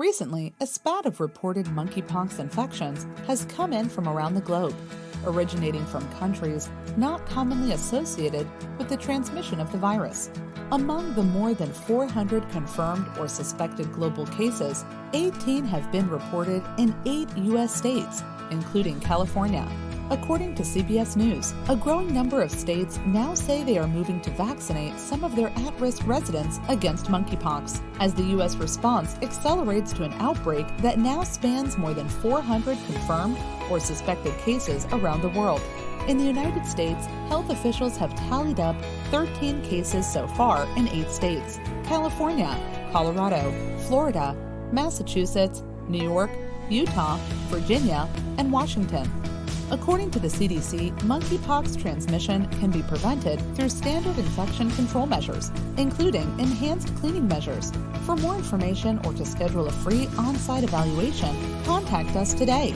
Recently, a spat of reported monkeypox infections has come in from around the globe, originating from countries not commonly associated with the transmission of the virus. Among the more than 400 confirmed or suspected global cases, 18 have been reported in eight U.S. states, including California. According to CBS News, a growing number of states now say they are moving to vaccinate some of their at risk residents against monkeypox, as the U.S. response accelerates to an outbreak that now spans more than 400 confirmed or suspected cases around the world. In the United States, health officials have tallied up 13 cases so far in eight states California, Colorado, Florida, Massachusetts, New York, Utah, Virginia, and Washington. According to the CDC, monkeypox transmission can be prevented through standard infection control measures, including enhanced cleaning measures. For more information or to schedule a free on site evaluation, contact us today